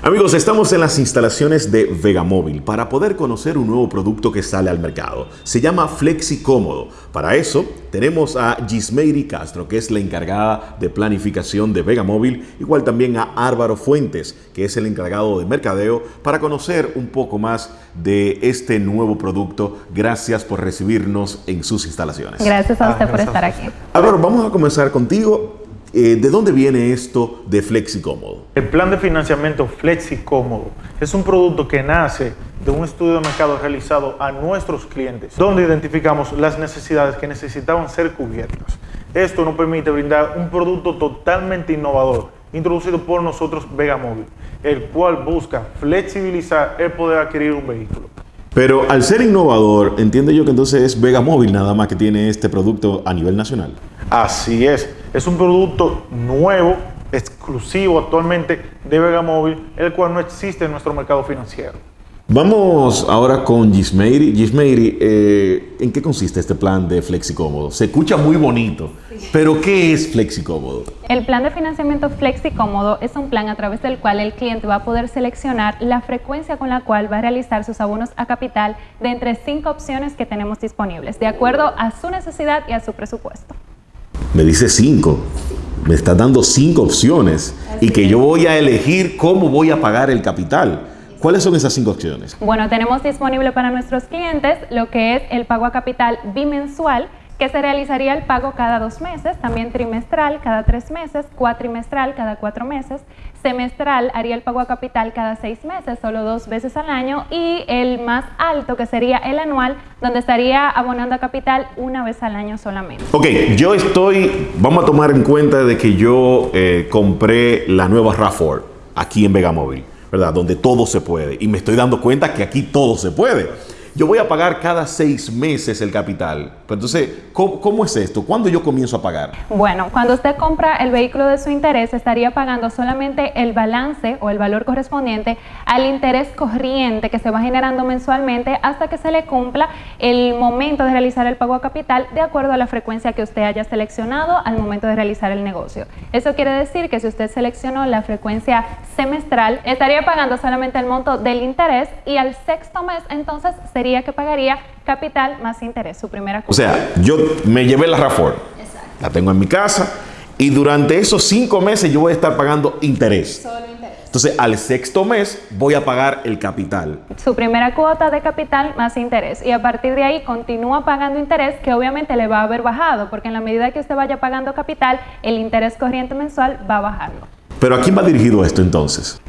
Amigos, estamos en las instalaciones de Vegamóvil para poder conocer un nuevo producto que sale al mercado. Se llama Flexi Cómodo. Para eso tenemos a Gismeiri Castro, que es la encargada de planificación de Vegamóvil, igual también a Álvaro Fuentes, que es el encargado de mercadeo, para conocer un poco más de este nuevo producto. Gracias por recibirnos en sus instalaciones. Gracias a usted por estar aquí. Álvaro, vamos a comenzar contigo. Eh, ¿De dónde viene esto de Flexi Cómodo? El plan de financiamiento Flexi Cómodo es un producto que nace de un estudio de mercado realizado a nuestros clientes, donde identificamos las necesidades que necesitaban ser cubiertas. Esto nos permite brindar un producto totalmente innovador, introducido por nosotros Vegamóvil, el cual busca flexibilizar el poder adquirir un vehículo. Pero al ser innovador, entiendo yo que entonces es Vegamóvil nada más que tiene este producto a nivel nacional. Así es, es un producto nuevo, exclusivo actualmente de Vegamóvil, el cual no existe en nuestro mercado financiero. Vamos ahora con Gismeiri. Gismeiri, eh, ¿en qué consiste este plan de FlexiCómodo? Se escucha muy bonito, pero ¿qué es FlexiCómodo? El plan de financiamiento FlexiCómodo es un plan a través del cual el cliente va a poder seleccionar la frecuencia con la cual va a realizar sus abonos a capital de entre cinco opciones que tenemos disponibles, de acuerdo a su necesidad y a su presupuesto. Me dice cinco. Me está dando cinco opciones y que yo voy a elegir cómo voy a pagar el capital. ¿Cuáles son esas cinco opciones? Bueno, tenemos disponible para nuestros clientes lo que es el pago a capital bimensual, que se realizaría el pago cada dos meses, también trimestral cada tres meses, cuatrimestral cada cuatro meses, semestral haría el pago a capital cada seis meses, solo dos veces al año, y el más alto que sería el anual, donde estaría abonando a capital una vez al año solamente. Ok, yo estoy, vamos a tomar en cuenta de que yo eh, compré la nueva RAV4 aquí en Vegamóvil. ¿Verdad? Donde todo se puede. Y me estoy dando cuenta que aquí todo se puede yo voy a pagar cada seis meses el capital. Pero entonces, ¿cómo, es esto? ¿Cuándo yo comienzo a pagar? Bueno, cuando usted compra el vehículo de su interés, estaría pagando solamente el balance o el valor correspondiente al interés corriente que se va generando mensualmente hasta que se le cumpla el momento de realizar el pago a capital de acuerdo a la frecuencia que usted haya seleccionado al momento de realizar el negocio. Eso quiere decir que si usted seleccionó la frecuencia semestral, estaría pagando solamente el monto del interés y al sexto mes entonces sería que pagaría capital más interés, su primera cuota. O sea, yo me llevé la RAFOR, la tengo en mi casa y durante esos cinco meses yo voy a estar pagando interés. Solo interés. Entonces, al sexto mes voy a pagar el capital. Su primera cuota de capital más interés. Y a partir de ahí continúa pagando interés que obviamente le va a haber bajado, porque en la medida que usted vaya pagando capital, el interés corriente mensual va bajando. Pero ¿a quién va dirigido esto entonces?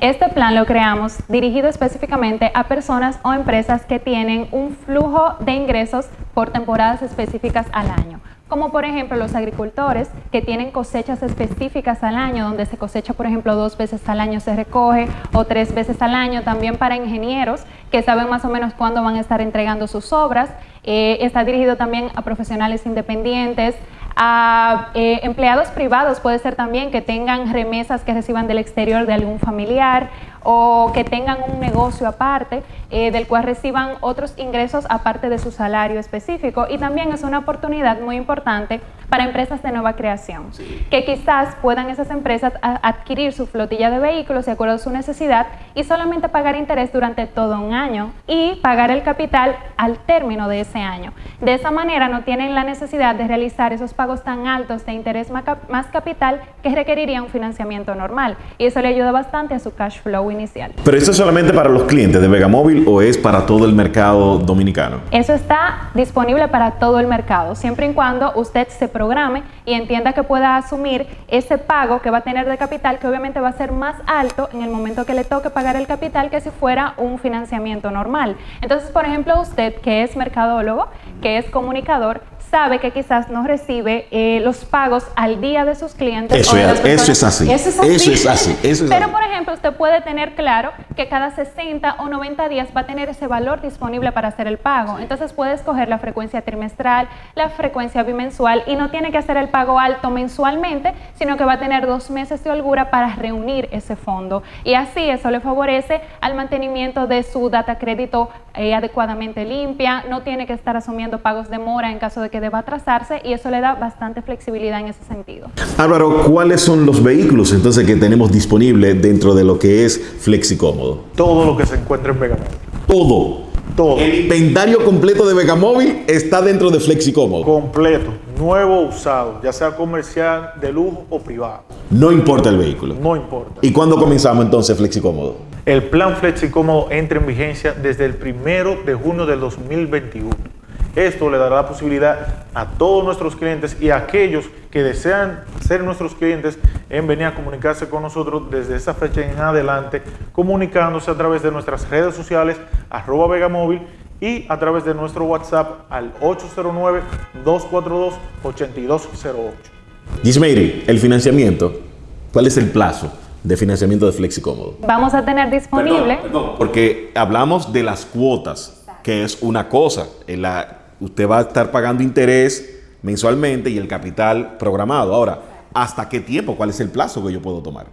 Este plan lo creamos dirigido específicamente a personas o empresas que tienen un flujo de ingresos por temporadas específicas al año como por ejemplo los agricultores que tienen cosechas específicas al año, donde se cosecha por ejemplo dos veces al año se recoge o tres veces al año, también para ingenieros que saben más o menos cuándo van a estar entregando sus obras, eh, está dirigido también a profesionales independientes, a eh, empleados privados. Puede ser también que tengan remesas que reciban del exterior de algún familiar o que tengan un negocio aparte eh, del cual reciban otros ingresos aparte de su salario específico. Y también es una oportunidad muy importante para empresas de nueva creación, que quizás puedan esas empresas adquirir su flotilla de vehículos de acuerdo a su necesidad y solamente pagar interés durante todo un año y pagar el capital al término de ese año. De esa manera no tienen la necesidad de realizar esos pagos tan altos de interés más capital que requeriría un financiamiento normal y eso le ayuda bastante a su cash flow inicial. ¿Pero eso es solamente para los clientes de Vegamóvil o es para todo el mercado dominicano? Eso está disponible para todo el mercado, siempre y cuando usted se programe y entienda que pueda asumir ese pago que va a tener de capital, que obviamente va a ser más alto en el momento que le toque pagar el capital que si fuera un financiamiento normal. Entonces, por ejemplo, usted que es mercadólogo, que es comunicador, sabe que quizás no recibe eh, los pagos al día de sus clientes. Eso, es, eso es así. Eso es así. Pero, por ejemplo, usted puede tener claro que cada 60 o 90 días va a tener ese valor disponible para hacer el pago. Entonces puede escoger la frecuencia trimestral, la frecuencia bimensual y no tiene que hacer el pago alto mensualmente, sino que va a tener dos meses de holgura para reunir ese fondo. Y así eso le favorece al mantenimiento de su data crédito eh, adecuadamente limpia, no tiene que estar asumiendo pagos de mora en caso de que que deba trazarse y eso le da bastante flexibilidad en ese sentido. Álvaro, ¿cuáles son los vehículos entonces que tenemos disponibles dentro de lo que es Flexicómodo? Todo lo que se encuentra en Vegamóvil. Todo. Todo. El inventario completo de Vegamóvil está dentro de Flexicómodo. Completo, nuevo usado, ya sea comercial, de lujo o privado. No importa el vehículo. No importa. ¿Y cuándo comenzamos entonces Flexicómodo? El plan FlexiCómodo entra en vigencia desde el primero de junio del 2021. Esto le dará la posibilidad a todos nuestros clientes y a aquellos que desean ser nuestros clientes en venir a comunicarse con nosotros desde esa fecha en adelante, comunicándose a través de nuestras redes sociales, arroba Vegamóvil y a través de nuestro WhatsApp al 809-242-8208. Gismeiri, el financiamiento, ¿cuál es el plazo de financiamiento de Flexicómodo? Vamos a tener disponible... Perdón, perdón, porque hablamos de las cuotas, que es una cosa. En la, usted va a estar pagando interés mensualmente y el capital programado. Ahora, ¿hasta qué tiempo? ¿Cuál es el plazo que yo puedo tomar?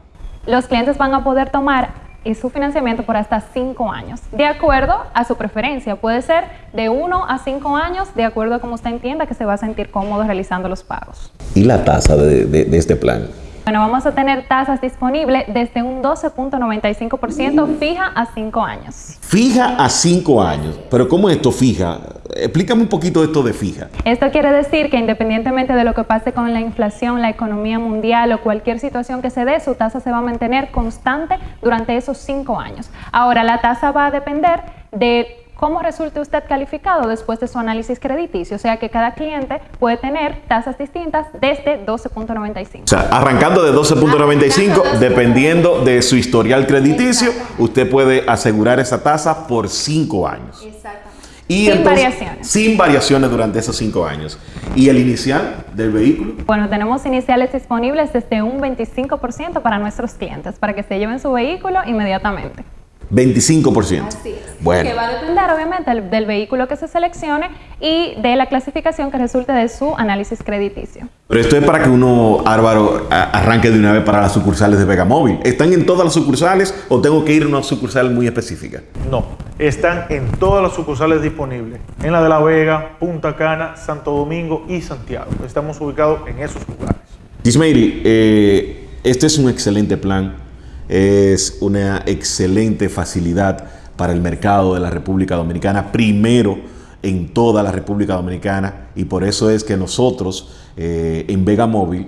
Los clientes van a poder tomar su financiamiento por hasta 5 años, de acuerdo a su preferencia. Puede ser de 1 a 5 años, de acuerdo a cómo usted entienda que se va a sentir cómodo realizando los pagos. ¿Y la tasa de, de, de este plan? Bueno, vamos a tener tasas disponibles desde un 12.95% fija a 5 años. Fija a 5 años. Pero ¿cómo es esto fija? Explícame un poquito esto de fija. Esto quiere decir que independientemente de lo que pase con la inflación, la economía mundial o cualquier situación que se dé, su tasa se va a mantener constante durante esos 5 años. Ahora, la tasa va a depender de cómo resulte usted calificado después de su análisis crediticio. O sea que cada cliente puede tener tasas distintas desde 12.95. O sea, arrancando de 12.95, dependiendo de su historial crediticio, usted puede asegurar esa tasa por 5 años. Exactamente. Y sin entonces, variaciones. Sin variaciones durante esos 5 años. ¿Y el inicial del vehículo? Bueno, tenemos iniciales disponibles desde un 25% para nuestros clientes, para que se lleven su vehículo inmediatamente. 25%. Así es. Bueno. Que va a depender, obviamente, del, del, vehículo que se seleccione y de la clasificación que resulte de su análisis crediticio. Pero esto es para que uno, Álvaro, arranque de una vez para las sucursales de Vegamóvil. ¿Están en todas las sucursales o tengo que ir a una sucursal muy específica? No, están en todas las sucursales disponibles. En la de La Vega, Punta Cana, Santo Domingo y Santiago. Estamos ubicados en esos lugares. Gismeiri, eh, este es un excelente plan es una excelente facilidad para el mercado de la República Dominicana, primero en toda la República Dominicana, y por eso es que nosotros eh, en Vega Móvil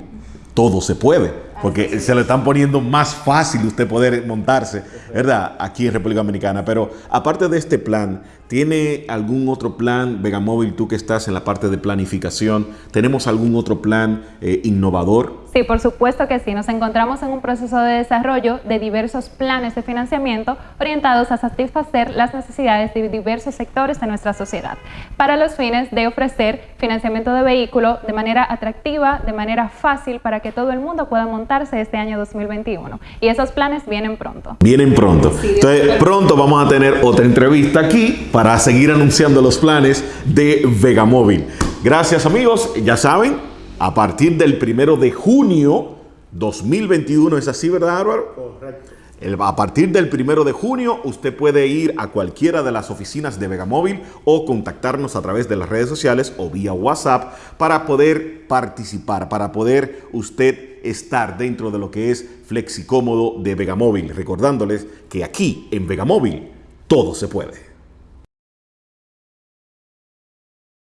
todo se puede, porque se le están poniendo más fácil usted poder montarse, ¿verdad? Aquí en República Dominicana. Pero aparte de este plan, ¿tiene algún otro plan, Vegamóvil, tú que estás en la parte de planificación, tenemos algún otro plan eh, innovador? Sí, por supuesto que sí. Nos encontramos en un proceso de desarrollo de diversos planes de financiamiento orientados a satisfacer las necesidades de diversos sectores de nuestra sociedad, para los fines de ofrecer financiamiento de vehículo de manera atractiva, de manera fácil, para que todo el mundo pueda montarse este año 2021. Y esos planes vienen pronto. Vienen pronto. Entonces, pronto vamos a tener otra entrevista aquí para seguir anunciando los planes de Vegamóvil. Gracias amigos, ya saben, a partir del primero de junio 2021, ¿es así, verdad, Álvaro? Correcto. El, a partir del primero de junio, usted puede ir a cualquiera de las oficinas de Vegamóvil o contactarnos a través de las redes sociales o vía WhatsApp para poder participar, para poder usted estar dentro de lo que es Flexicómodo de Vegamóvil. Recordándoles que aquí en Vegamóvil todo se puede.